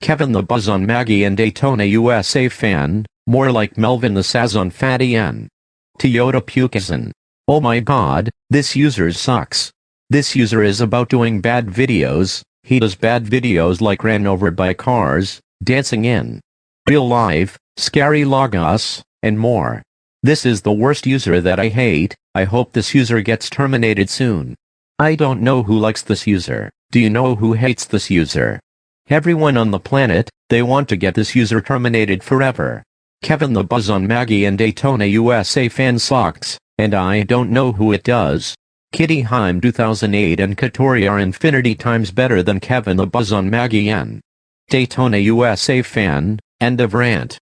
Kevin the Buzz on Maggie and Daytona USA fan, more like Melvin the Saz on Fatty N. Toyota Pukison. Oh my god, this user sucks. This user is about doing bad videos, he does bad videos like ran over by cars, dancing in real life, scary logos, and more. This is the worst user that I hate, I hope this user gets terminated soon. I don't know who likes this user, do you know who hates this user? Everyone on the planet, they want to get this user terminated forever. Kevin the Buzz on Maggie and Daytona USA fan sucks, and I don't know who it does. Kitty Heim 2008 and Katori are infinity times better than Kevin the Buzz on Maggie and Daytona USA fan, end of rant.